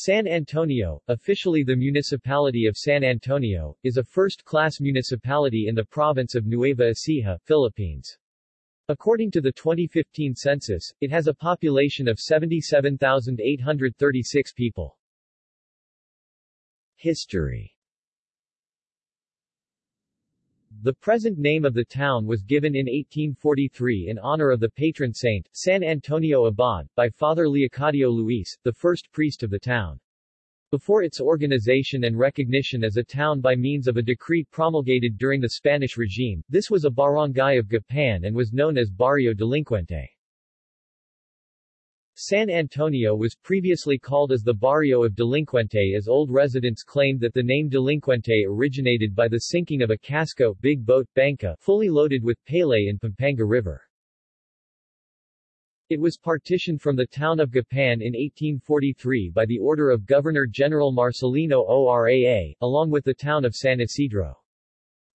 San Antonio, officially the Municipality of San Antonio, is a first-class municipality in the province of Nueva Ecija, Philippines. According to the 2015 census, it has a population of 77,836 people. History the present name of the town was given in 1843 in honor of the patron saint, San Antonio Abad, by Father Leocadio Luis, the first priest of the town. Before its organization and recognition as a town by means of a decree promulgated during the Spanish regime, this was a barangay of Gapan and was known as Barrio Delincuente. San Antonio was previously called as the Barrio of Delincuente as old residents claimed that the name Delincuente originated by the sinking of a casco big boat banca fully loaded with pele in Pampanga River. It was partitioned from the town of Gapan in 1843 by the order of Governor-General Marcelino Oraa, along with the town of San Isidro.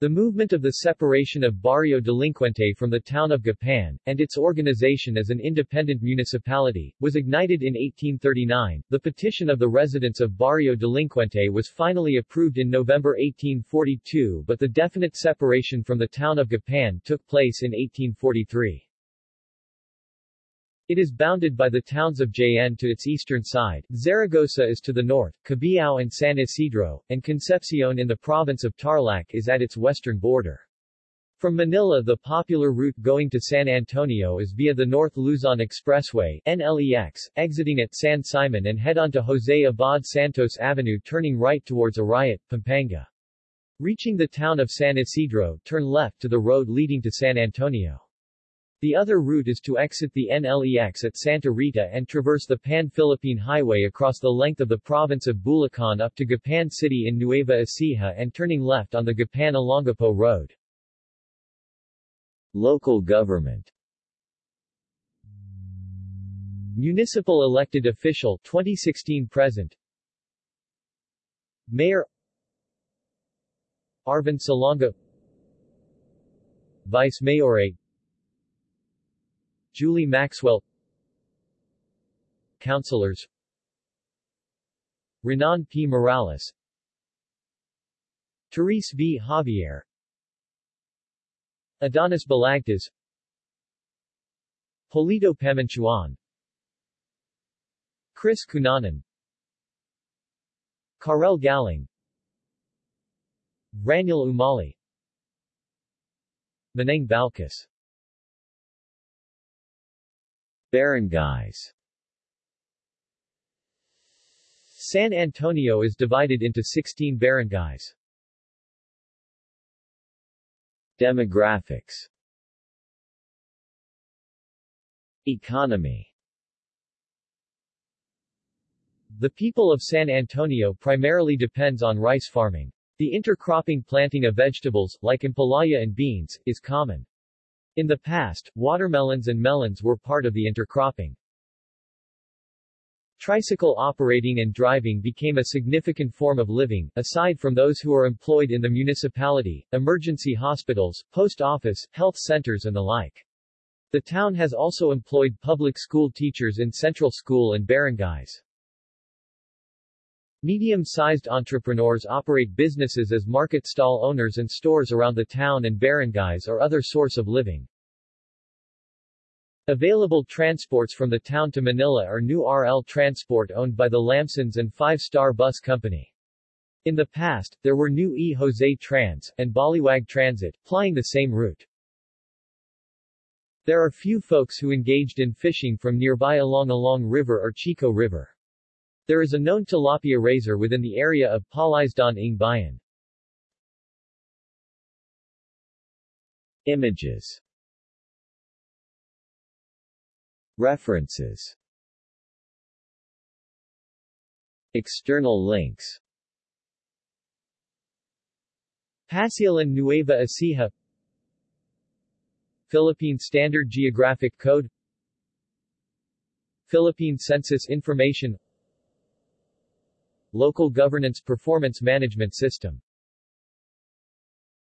The movement of the separation of Barrio Delincuente from the town of Gapan, and its organization as an independent municipality, was ignited in 1839. The petition of the residents of Barrio Delincuente was finally approved in November 1842 but the definite separation from the town of Gapan took place in 1843. It is bounded by the towns of Jaen to its eastern side, Zaragoza is to the north, Cabiao and San Isidro, and Concepcion in the province of Tarlac is at its western border. From Manila the popular route going to San Antonio is via the North Luzon Expressway NLEX, exiting at San Simon and head on to Jose Abad Santos Avenue turning right towards Arayat, Pampanga. Reaching the town of San Isidro, turn left to the road leading to San Antonio. The other route is to exit the NLEX at Santa Rita and traverse the Pan-Philippine Highway across the length of the province of Bulacan up to Gapan City in Nueva Ecija and turning left on the Gapan-Olongapo Road. Local government. Municipal elected official 2016 present. Mayor. Arvin Salonga Vice Mayorate Julie Maxwell Councilors. Renan P. Morales. Therese V. Javier. Adonis Balagtas. Polito Pamanchuan Chris Cunanan. Karel Galing Raniel Umali. Manang Balkas Barangays San Antonio is divided into 16 barangays. Demographics Economy The people of San Antonio primarily depends on rice farming. The intercropping planting of vegetables, like ampalaya and beans, is common. In the past, watermelons and melons were part of the intercropping. Tricycle operating and driving became a significant form of living, aside from those who are employed in the municipality, emergency hospitals, post office, health centers and the like. The town has also employed public school teachers in central school and barangays. Medium-sized entrepreneurs operate businesses as market stall owners and stores around the town and barangays or other source of living. Available transports from the town to Manila are New RL Transport owned by the Lamsons and Five Star Bus Company. In the past, there were New E. Jose Trans, and Baliwag Transit, plying the same route. There are few folks who engaged in fishing from nearby along Along River or Chico River. There is a known tilapia raiser within the area of Palaisdaan ng Bayan. Images. References. External links. Pasilan Nueva Ecija. Philippine Standard Geographic Code. Philippine Census Information Local Governance Performance Management System